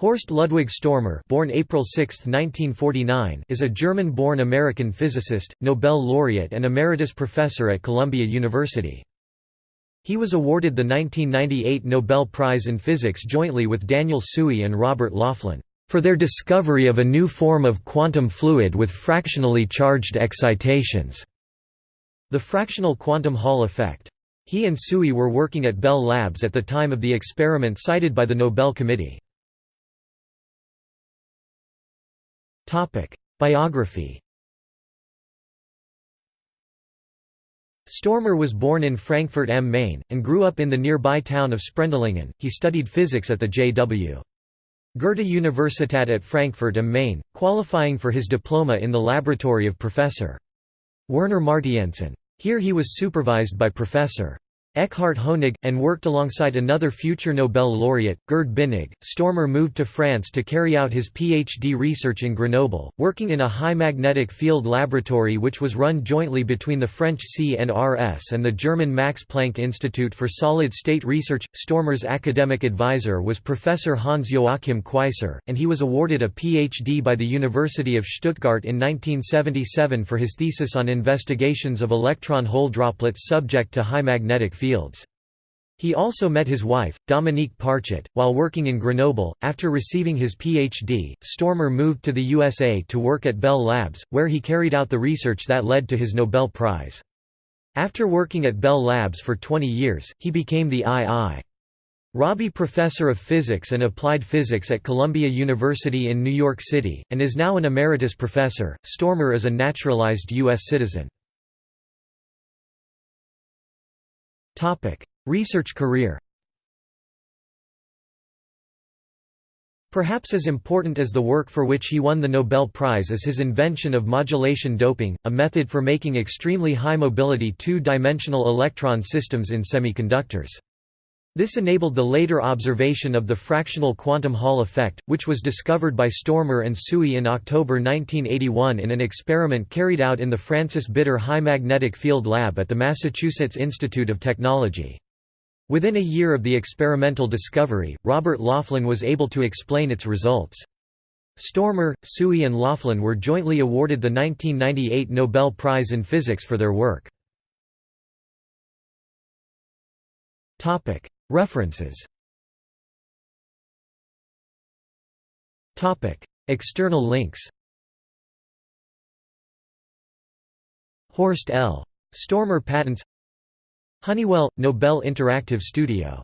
Horst Ludwig Stormer born April 6, 1949, is a German-born American physicist, Nobel laureate and emeritus professor at Columbia University. He was awarded the 1998 Nobel Prize in Physics jointly with Daniel Tsui and Robert Laughlin, "...for their discovery of a new form of quantum fluid with fractionally charged excitations." The fractional quantum Hall effect. He and Tsui were working at Bell Labs at the time of the experiment cited by the Nobel Committee. Biography Stormer was born in Frankfurt am Main, and grew up in the nearby town of Sprendlingen. He studied physics at the J.W. Goethe Universität at Frankfurt am Main, qualifying for his diploma in the laboratory of Professor. Werner Martienssen. Here he was supervised by Professor. Eckhard Honig, and worked alongside another future Nobel laureate, Gerd Binnig. Stormer moved to France to carry out his PhD research in Grenoble, working in a high magnetic field laboratory which was run jointly between the French CNRS and the German Max Planck Institute for Solid State Research. Stormer's academic advisor was Professor Hans Joachim Queisser, and he was awarded a PhD by the University of Stuttgart in 1977 for his thesis on investigations of electron hole droplets subject to high magnetic fields. He also met his wife, Dominique Parchet, while working in Grenoble. After receiving his PhD, Stormer moved to the USA to work at Bell Labs, where he carried out the research that led to his Nobel Prize. After working at Bell Labs for 20 years, he became the I.I. Rabi Professor of Physics and Applied Physics at Columbia University in New York City, and is now an emeritus professor. Stormer is a naturalized U.S. citizen. Research career Perhaps as important as the work for which he won the Nobel Prize is his invention of modulation doping, a method for making extremely high mobility two-dimensional electron systems in semiconductors. This enabled the later observation of the fractional quantum Hall effect, which was discovered by Stormer and Tsui in October 1981 in an experiment carried out in the Francis Bitter High Magnetic Field Lab at the Massachusetts Institute of Technology. Within a year of the experimental discovery, Robert Laughlin was able to explain its results. Stormer, Tsui and Laughlin were jointly awarded the 1998 Nobel Prize in Physics for their work. References. External links. Horst L. Stormer patents. Honeywell – Nobel Interactive Studio